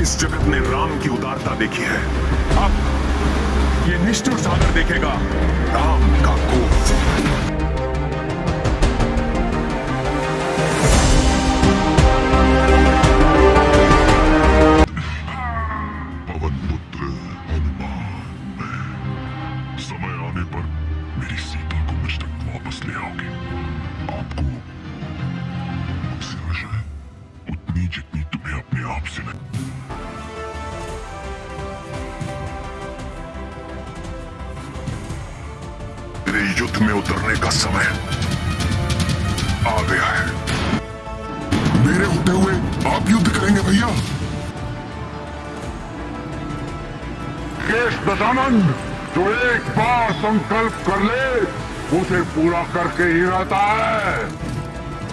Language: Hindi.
इस जगत ने राम की उदारता देखी है। अब ये निष्ठुर सागर देखेगा राम का कोप समय आने पर मेरी सीता अपने आप मेरे युद्ध में उतरने का समय आ गया है। मेरे होते हुए आप युद्ध करेंगे भैया। केश दशानंद जो एक बार संकल्प कर ले, उसे पूरा करके ही रहता है।